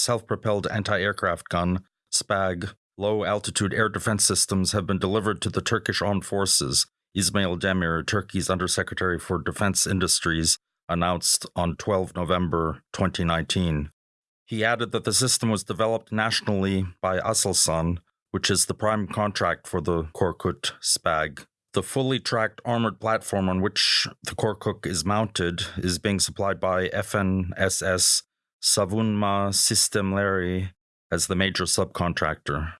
self propelled anti aircraft gun, SPAG, low altitude air defense systems have been delivered to the Turkish armed forces, Ismail Demir, Turkey's Undersecretary for Defense Industries, announced on 12 November 2019. He added that the system was developed nationally by Aselsan, which is the prime contract for the Korkut SPAG. The fully tracked armored platform on which the Korkut is mounted is being supplied by FNSS Savunma Sistemleri as the major subcontractor.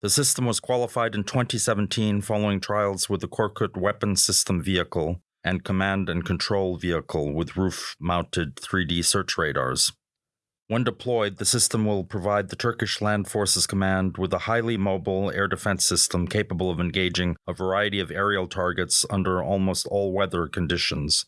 The system was qualified in 2017 following trials with the Korkut weapon system vehicle and command and control vehicle with roof mounted 3D search radars. When deployed, the system will provide the Turkish Land Forces Command with a highly mobile air defense system capable of engaging a variety of aerial targets under almost all weather conditions.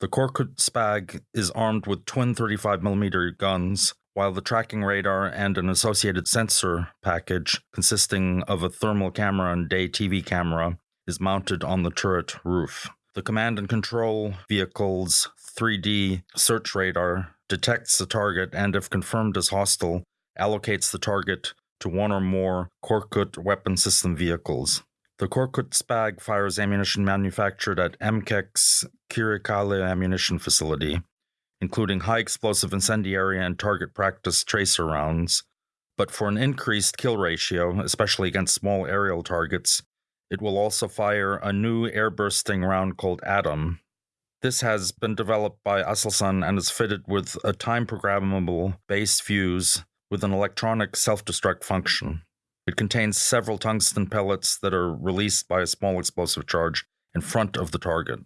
The Korkut Spag is armed with twin 35mm guns, while the tracking radar and an associated sensor package consisting of a thermal camera and day TV camera is mounted on the turret roof. The command and control vehicle's 3D search radar detects the target and, if confirmed as hostile, allocates the target to one or more Korkut weapon system vehicles. The Korkut Spag fires ammunition manufactured at MKEK's Kırıkkale ammunition facility, including high explosive incendiary and target practice tracer rounds. But for an increased kill ratio, especially against small aerial targets, it will also fire a new air bursting round called Atom, this has been developed by Aselsan and is fitted with a time programmable base fuse with an electronic self destruct function. It contains several tungsten pellets that are released by a small explosive charge in front of the target.